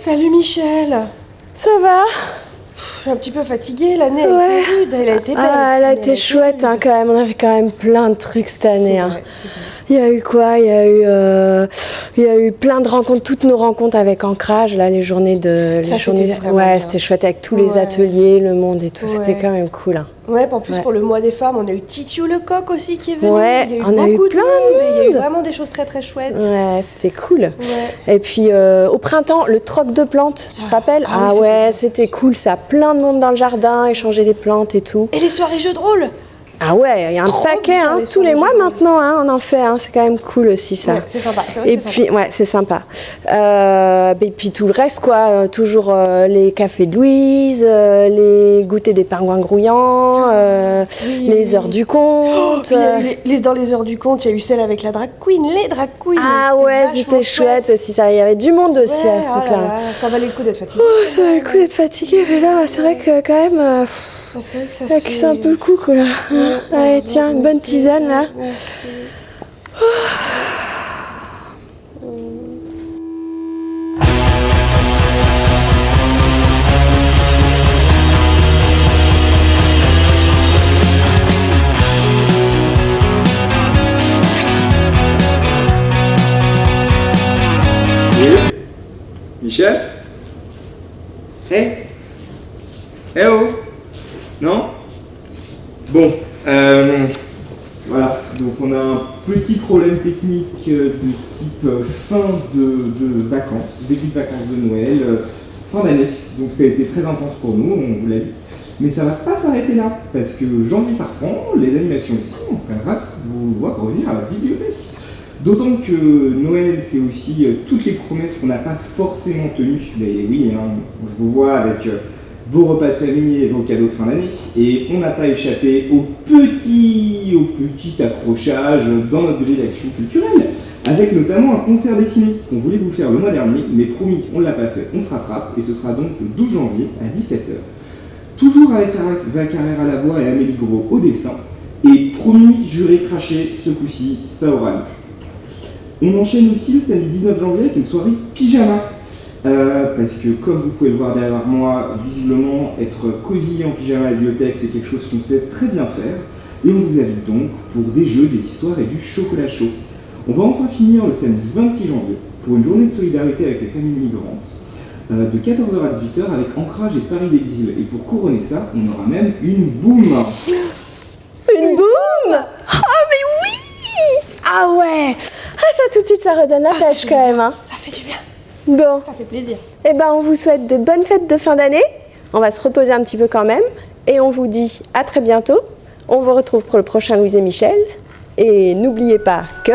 Salut Michel Ça va Je suis un petit peu fatiguée, l'année Ouais. rude, elle a été belle. Ah, elle a été chouette hein, quand même. On avait quand même plein de trucs cette année. Hein. vrai. Il y a eu quoi? Il y a eu, euh, il y a eu plein de rencontres, toutes nos rencontres avec Ancrage, là, les journées de. Ça, les journées de- vraiment Ouais, c'était chouette avec tous les ateliers, le monde et tout. C'était quand même cool. hein. Ouais, en plus Ouais. pour le mois des femmes, on a eu Titiou le coq aussi qui est venu. Ouais, il y a eu on a eu plein de monde, Il y a eu vraiment des choses très très chouettes. Ouais, c'était cool. Ouais. Et puis euh, au printemps, le troc de plantes, tu te Ah. rappelles Ah Ah c'était ouais, c'était cool ça. Plein de monde dans le jardin, échanger les plantes et tout. Et les soirées jeux de rôle Ah ouais, il y a un paquet, hein, les tous les mois maintenant, hein, on en fait. hein, c'est quand même cool aussi ça. Ouais, c'est sympa. Vrai Et que puis, ouais, c'est sympa. Euh, et puis tout le reste, quoi. euh, toujours euh, les cafés de Louise, euh, les goûters des pingouins grouillants, euh, Oui, les oui. heures du Oh, compte. euh. les- les- dans les heures du compte, il y a eu celle avec la drag queen, les drag queens. Ah ouais, c'était chouette aussi. Ça, il y avait du monde aussi Ouais, à ce oh là truc-là. là, ça valait le coup d'être fatigué. Oh, ça va le coup d'être fatigué, mais là, c'est vrai que quand même, euh, pff, C'est que ça un peu le coup, quoi. Là. Ouais, Allez, tiens, une bonne tisane, là. merci. Michel? Eh Eh oh Non Bon, euh, voilà, donc on a un petit problème technique euh, de type euh, fin de, vacances, début de vacances de Noël, fin d'année. Donc ça a été très intense pour nous, on vous l'a dit. Mais ça va pas s'arrêter là, parce que janvier ça reprend, les animations aussi, on serait ravis de vous voir revenir à la bibliothèque. D'autant que Noël, c'est aussi toutes les promesses qu'on n'a pas forcément tenues. Mais oui, hein, je vous vois avec vos repas de famille et vos cadeaux de fin d'année. Et on n'a pas échappé au petit, au petit accrochage dans notre budget d'action culturelle. Avec notamment un concert dessiné qu'on voulait vous faire le mois dernier, mais promis, on ne l'a pas fait, on se rattrape. Et ce sera donc le 12 janvier à 17h. Toujours avec Val Carrère à la voix et Amélie Gros au dessin. Et promis, juré, craché, ce coup-ci, ça aura lieu. On enchaîne aussi le samedi 19 janvier avec une soirée pyjama. Euh, parce que comme vous pouvez le voir derrière moi, visiblement être cosy en pyjama à la bibliothèque, c'est quelque chose qu'on sait très bien faire. Et on vous invite donc pour des jeux, des histoires et du chocolat chaud. On va enfin finir le samedi 26 janvier pour une journée de solidarité avec les familles migrantes euh, de 14h à 18h avec Ancrage et Paris d'Exil. Et pour couronner ça, on aura même une boum Une boum? Ah mais oui Ah ouais Ah ça tout de suite ça redonne la Ah, pêche fait quand même hein. Ça fait du bien, Bon, ça fait plaisir. eh ben on vous souhaite de bonnes fêtes de fin d'année. On va se reposer un petit peu quand même. Et on vous dit à très bientôt. On vous retrouve pour le prochain Louise et Michel. Et n'oubliez pas que...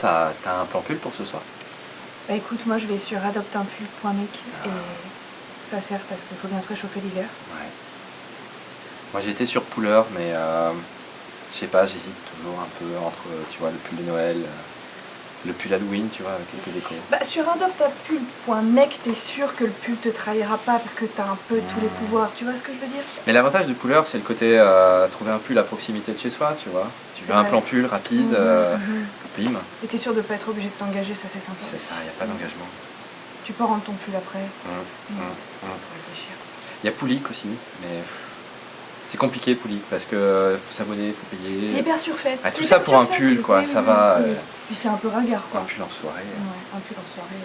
t'as as un plan pull pour ce soir? Bah écoute, moi je vais sur adopteunpull.mec et ça sert parce qu'il faut bien se réchauffer l'hiver. Ouais. Moi j'étais sur Puller, mais euh, je sais pas, j'hésite toujours un peu entre, tu vois, le pull de Noël, euh, le pull Halloween, tu vois, avec quelques décos. Bah sur adopteunpull.mec, t'es sûr que le pull te trahira pas parce que t'as un peu tous les pouvoirs, tu vois ce que je veux dire? Mais l'avantage de Puller, c'est le côté euh, trouver un pull à proximité de chez soi, tu vois. Tu veux un vrai. plan pull rapide, Mhm, euh, mhm. bim, Et t'es sûr de pas être obligé de t'engager, ça c'est sympa. c'est ça, il n'y a pas d'engagement. Tu peux rendre ton pull après. Hum, Mhm. hum, hum. Faut réfléchir. Il y a Poulic aussi, mais c'est compliqué Poulic parce que faut s'abonner, faut payer. C'est hyper surfait. Ah, tout ça pour un pull, quoi, ça va, euh. Puis c'est un peu ringard Un quoi. pull en soirée. Ouais, un pull en soirée.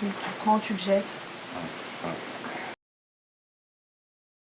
tu le prends, tu le jettes.